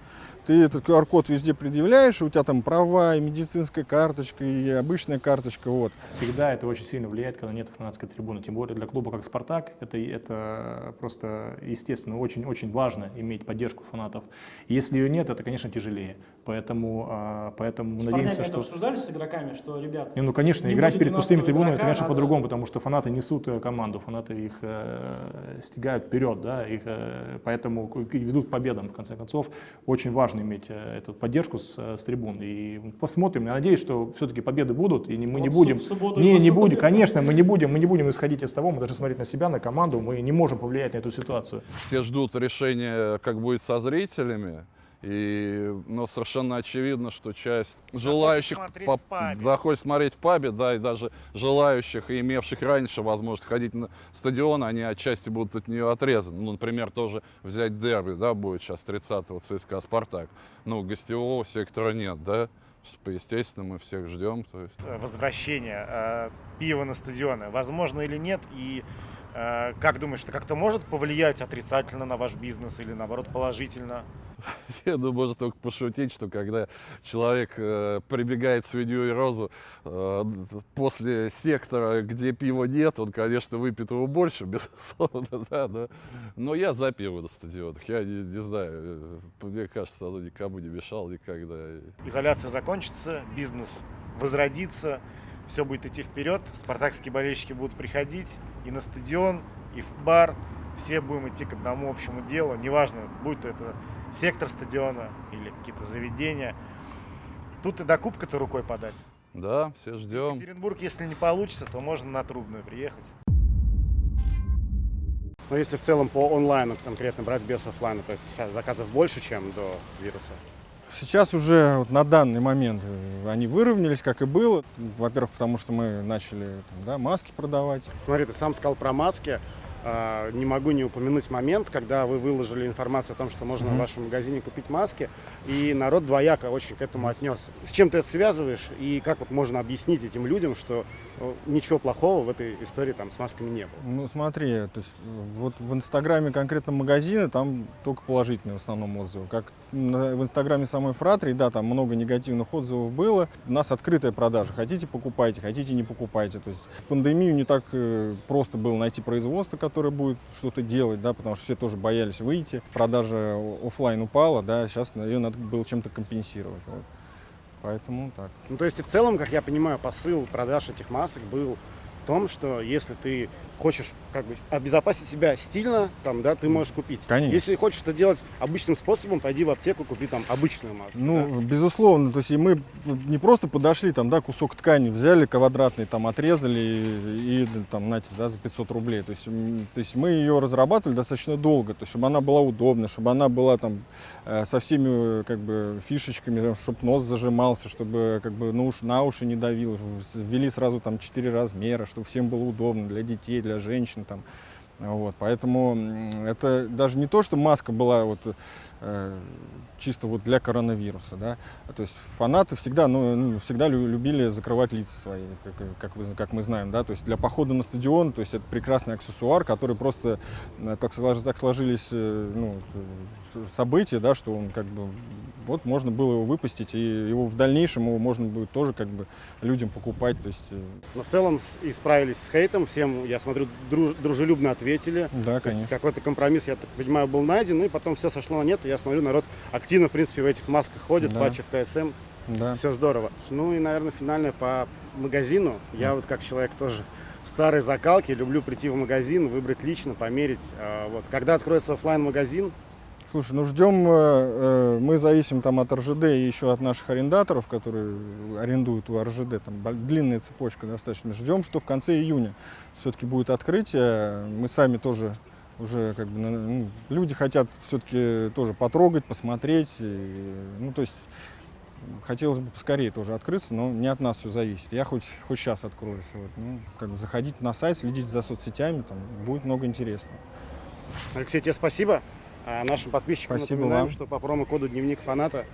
ты этот QR-код везде предъявляешь, у тебя там права, и медицинская карточка, и обычная карточка. Вот. Всегда это очень сильно влияет, когда нет фанатской трибуны. Тем более для клуба как «Спартак» это, это просто, естественно, очень-очень важно иметь поддержку фанатов. Если ее нет, это, конечно, тяжелее. Поэтому, а, поэтому надеемся, что... обсуждали с игроками, что, ребят... Не, ну, конечно, играть перед пустыми трибунами, это, конечно, по-другому, потому что фанаты несут э, команду, фанаты их э, стягают вперед, да, их, э, поэтому ведут к победам, в конце концов. Очень важно важно иметь э, эту поддержку с, с трибун. И посмотрим. Я надеюсь, что все-таки победы будут, и мы вот не будем... не, не будем, конечно, мы не будем, мы не будем исходить из того, мы даже смотреть на себя, на команду, мы не можем повлиять на эту ситуацию. Все ждут решения, как будет со зрителями. И, но совершенно очевидно, что часть желающих смотреть по, заходит смотреть в пабе, да, и даже желающих и имевших раньше возможность ходить на стадион, они отчасти будут от нее отрезаны. Ну, например, тоже взять дерби, да, будет сейчас 30-го ЦСКА «Спартак». Ну, гостевого сектора нет, да, естественно, мы всех ждем. То есть. Возвращение э, пива на стадионы, возможно или нет, и как думаешь, это как-то может повлиять отрицательно на ваш бизнес или наоборот положительно? Я думаю, можно только пошутить, что когда человек э, прибегает в свинью и розу э, после сектора, где пива нет, он, конечно, выпьет его больше, безусловно, да, да. Но я за пиво на стадионах. Я не, не знаю, э, мне кажется, оно никому не мешало никогда. Изоляция закончится, бизнес возродится, все будет идти вперед, спартакские болельщики будут приходить и на стадион, и в бар, все будем идти к одному общему делу, неважно, будет это сектор стадиона или какие-то заведения. Тут и до кубка-то рукой подать. Да, все ждем. В Екатеринбург, если не получится, то можно на Трубную приехать. Но если в целом по онлайну конкретно брать без офлайна, то есть сейчас заказов больше, чем до вируса? Сейчас уже вот на данный момент э, они выровнялись, как и было. Во-первых, потому что мы начали там, да, маски продавать. Смотри, ты сам сказал про маски. А, не могу не упомянуть момент, когда вы выложили информацию о том, что можно mm-hmm. в вашем магазине купить маски, и народ двояко очень к этому отнесся. С чем ты это связываешь, и как вот можно объяснить этим людям, что э, ничего плохого в этой истории там с масками не было? Ну смотри, то есть вот в инстаграме конкретно магазина там только положительные в основном отзывы. Как в инстаграме самой Фратрии, да, там много негативных отзывов было. У нас открытая продажа. Хотите покупайте, хотите не покупайте. То есть в пандемию не так э, просто было найти производство, которое будет что-то делать, да, потому что все тоже боялись выйти. Продажа офлайн упала, да, сейчас ее надо было чем-то компенсировать. Вот. Поэтому так. Ну, то есть, в целом, как я понимаю, посыл продаж этих масок был в том, что если ты хочешь как бы обезопасить себя стильно, там, да, ты можешь купить. Конечно. Если хочешь это делать обычным способом, пойди в аптеку, купи там обычную маску. Ну, да? безусловно, то есть и мы не просто подошли, там, да, кусок ткани взяли квадратный, там, отрезали и, и там, знаете, да, за 500 рублей. То есть, то есть мы ее разрабатывали достаточно долго, то есть, чтобы она была удобна, чтобы она была там э, со всеми как бы фишечками, чтобы нос зажимался, чтобы как бы на уши, на уши не давил. Ввели сразу там 4 размера, чтобы всем было удобно для детей, для женщин там. Вот, поэтому это даже не то, что маска была вот, э, чисто вот для коронавируса, да. То есть фанаты всегда, ну, ну, всегда лю- любили закрывать лица свои, как, как, вы, как мы знаем, да. То есть для похода на стадион, то есть это прекрасный аксессуар, который просто э, так, слож- так сложились э, ну, э, с- события, да, что он как бы вот можно было его выпустить, и его в дальнейшем его можно будет тоже как бы людям покупать, то есть э, Но в целом и справились с хейтом, всем, я смотрю, дру- дружелюбно ответили. да, конечно. какой-то компромисс, я так понимаю, был найден, ну и потом все сошло на нет, и я смотрю, народ активно, в принципе, в этих масках ходит, Да. патчи в КСМ, Да. все здорово. Ну и, наверное, финальное по магазину. Я вот как человек тоже старой закалки, люблю прийти в магазин, выбрать лично, померить. А, Вот. Когда откроется оффлайн магазин Слушай, ну ждем, э, э, мы зависим там от РЖД и еще от наших арендаторов, которые арендуют у РЖД, там длинная цепочка достаточно. Ждем, что в конце июня все-таки будет открытие. Мы сами тоже уже как бы, на- ну, люди хотят все-таки тоже потрогать, посмотреть. и, ну, то есть хотелось бы поскорее тоже открыться, но не от нас все зависит. Я хоть, хоть сейчас откроюсь. Вот, ну, как бы заходить на сайт, следить за соцсетями, там будет много интересного. Алексей, тебе спасибо. А нашим подписчикам Спасибо напоминаем, вам. что по промокоду «Дневник фаната»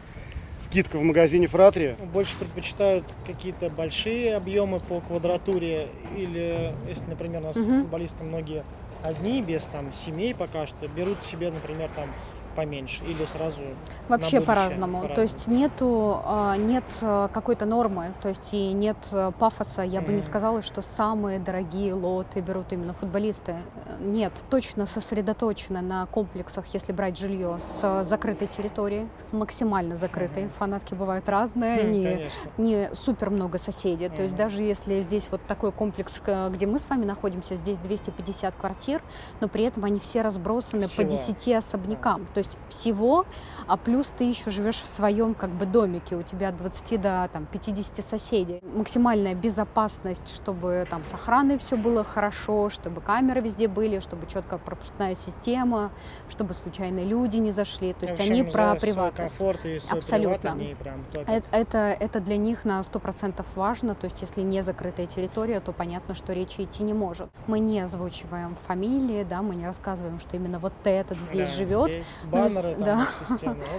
скидка в магазине «Фратри». Больше предпочитают какие-то большие объемы по квадратуре или, если, например, у нас Мгм. футболисты многие одни, без там семей пока что, берут себе, например, там поменьше или сразу Вообще по-разному. по-разному. То есть нету, а, нет а, какой-то нормы, то есть и нет а, пафоса. Я бы не сказала, что самые дорогие лоты берут именно футболисты. Нет, точно сосредоточено на комплексах, если брать жилье с закрытой территории, максимально закрытой. Фанатки бывают разные, Хм, они конечно. не супер много соседей. То есть даже если здесь вот такой комплекс, где мы с вами находимся, здесь 250 квартир, но при этом они все разбросаны Всего. по 10 особнякам. То есть всего, а плюс ты еще живешь в своем как бы домике, у тебя от 20 до там, 50 соседей. Максимальная безопасность, чтобы там с охраной все было хорошо, чтобы камеры везде были, чтобы четкая пропускная система, чтобы случайные люди не зашли. То есть общем, они про приватность. комфорт и Абсолютно. приват они прям топят. Э- Это, это для них на 100% важно, то есть если не закрытая территория, то понятно, что речи идти не может. Мы не озвучиваем фамилии, да, мы не рассказываем, что именно вот этот здесь Да, живет. здесь Ну, если- баннеры, там, да.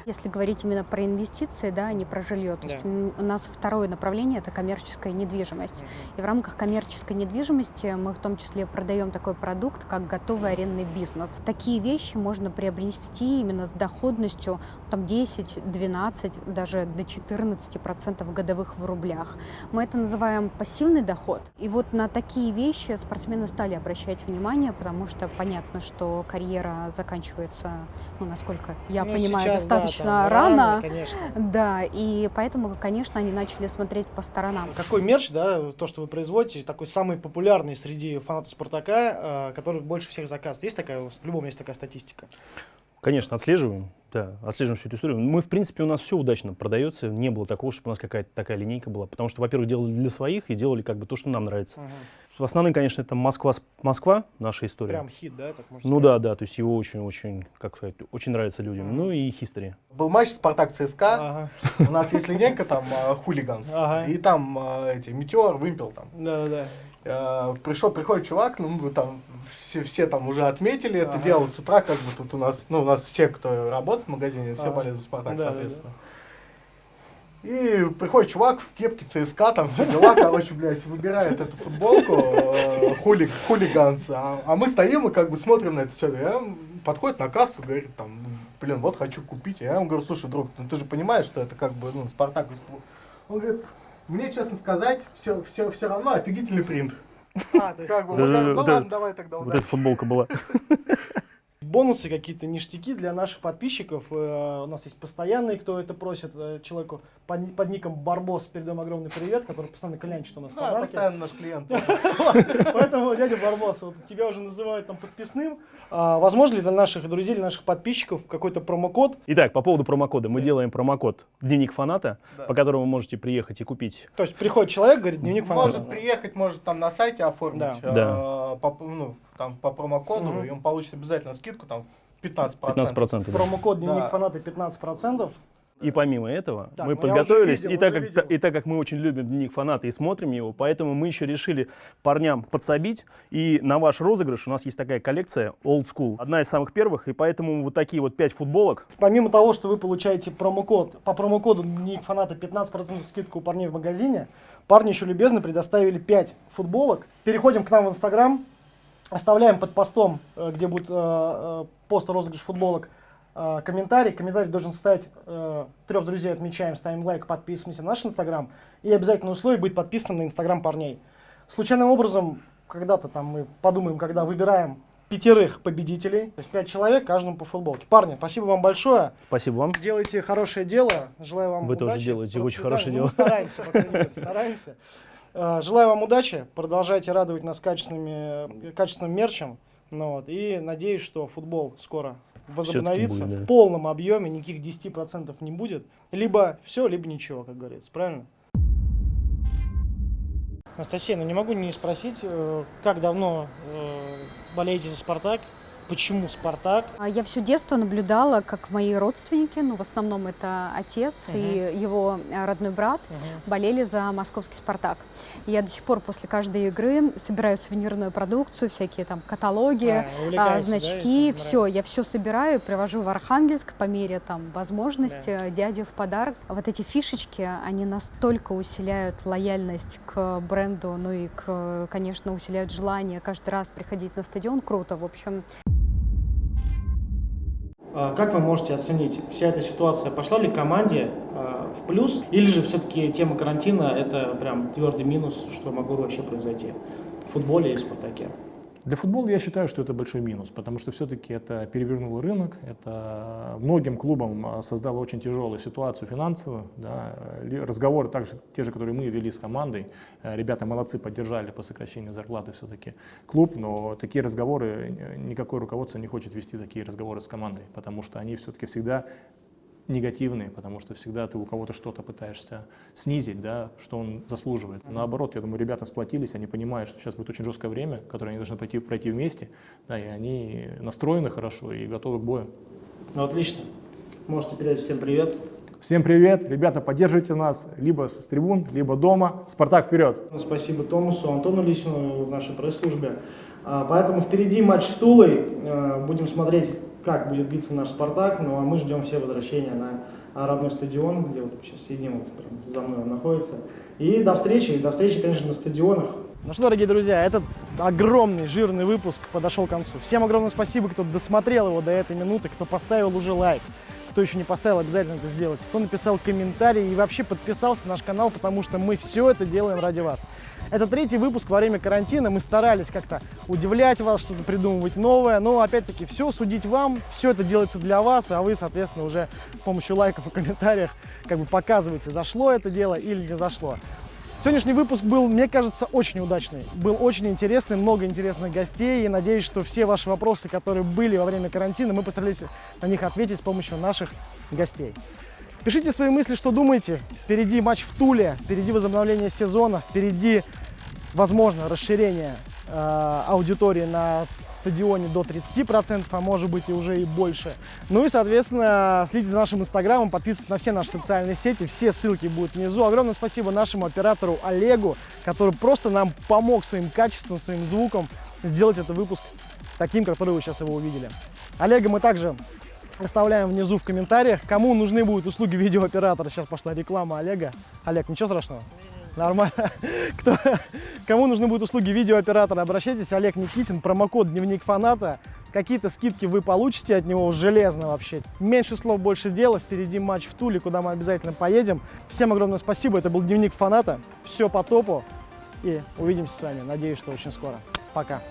Если говорить именно про инвестиции, да, а не про жилье. То есть Да. м, у нас второе направление это коммерческая недвижимость. И в рамках коммерческой недвижимости мы в том числе продаем такой продукт, как готовый арендный бизнес. Такие вещи можно приобрести именно с доходностью там 10, 12, даже до 14 процентов годовых в рублях. Мы это называем пассивный доход. И вот на такие вещи спортсмены стали обращать внимание, потому что понятно, что карьера заканчивается, ну, насколько я Ну, понимаю, сейчас, да, достаточно там рано. конечно. Да, и поэтому, конечно, они начали смотреть по сторонам. Какой мерч, да, то, что вы производите, такой самый популярный среди фанатов Спартака, э, который больше всех заказывает? Есть такая, по-любому есть такая статистика? Конечно, отслеживаем, да, отслеживаем всю эту историю. Мы, в принципе, у нас все удачно продается, не было такого, чтобы у нас какая-то такая линейка была, потому что, во-первых, делали для своих и делали как бы то, что нам нравится. В основном, конечно, это Москва, Москва, наша история. Прям хит, да, так можно Ну сказать? да, да, то есть его очень-очень, как сказать, очень нравится людям. Ну и History. Был матч Спартак ЦСКА. Ага. У нас есть линейка там э, хулиганс. Ага. И там э, эти метеор, вымпел там. Да, да. Э, Пришел, приходит чувак, ну мы там все, все там уже отметили это Ага. дело с утра, как бы тут у нас, ну у нас все, кто работает в магазине, все Ага. болеют за Спартак, Да, да, соответственно. И приходит чувак в кепке ЦСКА, там все дела, короче, блядь, выбирает эту футболку, э, хулиг, хулиганс, а, а мы стоим и как бы смотрим на это все. Я подходит на кассу, говорит, там, блин, вот хочу купить. Я ему говорю, слушай, друг, ну ты же понимаешь, что это как бы, ну, Спартак. Он говорит, мне, честно сказать, все, все, все равно офигительный принт. А, то есть Как бы, ну да, ладно, да. давай тогда Вот удачи. эта футболка была. бонусы, какие-то ништяки для наших подписчиков. Э, У нас есть постоянные, кто это просит. Э, Человеку под, под ником Барбос передаем огромный привет, который постоянно клянчит у нас Да, постоянно наш клиент. Поэтому, дядя Барбос, вот тебя уже называют там подписным. А, возможно ли для наших друзей, для наших подписчиков какой-то промокод? Итак, по поводу промокода. Мы делаем промокод «Дневник фаната», Да. по которому вы можете приехать и купить. То есть приходит человек, говорит, дневник фаната. Может приехать, может там на сайте оформить Да. э, Да. по, ну, там, по промокоду, Мгм. и он получит обязательно скидку там 15%. 15%. да. Промокод дневник Да. фаната 15%. И помимо этого Так, мы ну подготовились, видел, и, так как, видел. и так как мы очень любим дневник фаната и смотрим его, поэтому мы еще решили парням подсобить. И на ваш розыгрыш у нас есть такая коллекция Old School. Одна из самых первых, и поэтому вот такие вот пять футболок. Помимо того, что вы получаете промокод, по промокоду дневник фаната 15% скидку у парней в магазине, парни еще любезно предоставили 5 футболок. Переходим к нам в Инстаграм, оставляем под постом, э, где будет э, э, пост розыгрыш футболок, э, комментарий. Комментарий должен стать э, трех друзей отмечаем, ставим лайк, подписываемся на наш Инстаграм. И обязательное условие быть подписанным на Инстаграм парней. Случайным образом, когда-то там мы подумаем, когда выбираем пятерых победителей, то есть пять человек, каждому по футболке. Парни, спасибо вам большое. Спасибо вам. Делайте хорошее дело. Желаю вам Вы удачи. тоже делаете очень хорошее Ну, дело. Мы стараемся, мере, стараемся. Э, Желаю вам удачи. Продолжайте радовать нас качественными, качественным мерчем. Ну, вот, и надеюсь, что футбол скоро возобновится будет, да. в полном объеме, никаких 10% не будет. Либо все, либо ничего, как говорится. Правильно? Анастасия, ну не могу не спросить, э, как давно э, болеете за «Спартак»? Почему «Спартак»? А Я все детство наблюдала, как мои родственники, ну, в основном это отец и его э, родной брат, болели за московский «Спартак». Я до сих пор после каждой игры собираю сувенирную продукцию, всякие там каталоги, А, а, да, значки, этим, все, нравится? я все собираю, привожу в Архангельск по мере там возможности, дядю в подарок. Вот эти фишечки, они настолько усиляют лояльность к бренду, ну и, к, конечно, усиляют желание каждый раз приходить на стадион. Круто, в общем. А Как вы можете оценить, вся эта ситуация пошла ли команде а, в плюс, или же все-таки тема карантина это прям твердый минус, что могло вообще произойти в футболе и в «Спартаке»? Для футбола я считаю, что это большой минус, потому что все-таки это перевернуло рынок, это многим клубам а, создало очень тяжелую ситуацию финансовую. Да. Разговоры также те же, которые мы вели с командой, э, ребята молодцы, поддержали по сокращению зарплаты все-таки клуб, но такие разговоры, э, никакое руководство не хочет вести такие разговоры с командой, потому что они все-таки всегда негативные, потому что всегда ты у кого-то что-то пытаешься снизить, да, что он заслуживает. Наоборот, я думаю, ребята сплотились, они понимают, что сейчас будет очень жесткое время, которое они должны пройти, пройти вместе, да, и они настроены хорошо и готовы к бою. Ну, отлично. Можете передать всем привет. Всем привет, ребята, поддерживайте нас либо с трибун, либо дома. Спартак вперед! Спасибо Томасу, Антону Лисину в нашей пресс-службе. А, Поэтому впереди матч с Тулой. Э, Будем смотреть, как будет биться наш «Спартак». Ну а мы ждем все возвращения на родной стадион, где вот сейчас сидим, вот прям за мной он находится. И до встречи, до встречи, конечно, на стадионах. Ну что, дорогие друзья, этот огромный, жирный выпуск подошел к концу. Всем огромное спасибо, кто досмотрел его до этой минуты, кто поставил уже лайк. Кто еще не поставил, обязательно это сделайте. Кто написал комментарий и вообще подписался на наш канал, потому что мы все это делаем ради вас. Это третий выпуск во время карантина. Мы старались как-то удивлять вас, что-то придумывать новое. Но опять-таки все судить вам, все это делается для вас, а вы, соответственно, уже с помощью лайков и комментариев как бы показываете, зашло это дело или не зашло. Сегодняшний выпуск был, мне кажется, очень удачный. Был очень интересный, много интересных гостей. И надеюсь, что все ваши вопросы, которые были во время карантина, мы постарались на них ответить с помощью наших гостей. Пишите свои мысли, что думаете. Впереди матч в Туле, впереди возобновление сезона, впереди, возможно, расширение э, аудитории на стадионе до 30%, а может быть и уже и больше. Ну и, соответственно, следите за нашим инстаграмом, подписывайтесь на все наши социальные сети, все ссылки будут внизу. Огромное спасибо нашему оператору Олегу, который просто нам помог своим качеством, своим звуком сделать этот выпуск таким, который вы сейчас его увидели. Олега мы также оставляем внизу в комментариях. Кому нужны будут услуги видеооператора, сейчас пошла реклама Олега. Олег, ничего страшного? Нормально. Кто, кому нужны будут услуги видеооператора, обращайтесь. Олег Никитин, промокод «Дневник фаната». Какие-то скидки вы получите от него железно вообще. Меньше слов, больше дела. Впереди матч в Туле, куда мы обязательно поедем. Всем огромное спасибо. Это был «Дневник фаната». Все по топу. И увидимся с вами. Надеюсь, что очень скоро. Пока.